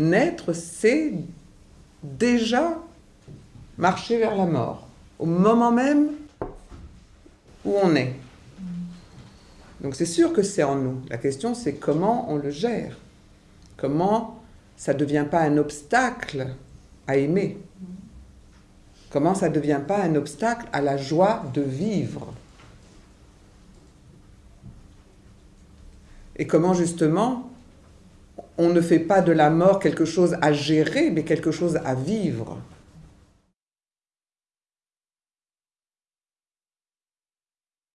naître, c'est déjà marcher vers la mort, au moment même où on est. Donc c'est sûr que c'est en nous. La question c'est comment on le gère. Comment ça ne devient pas un obstacle à aimer. Comment ça ne devient pas un obstacle à la joie de vivre. Et comment justement on ne fait pas de la mort quelque chose à gérer, mais quelque chose à vivre.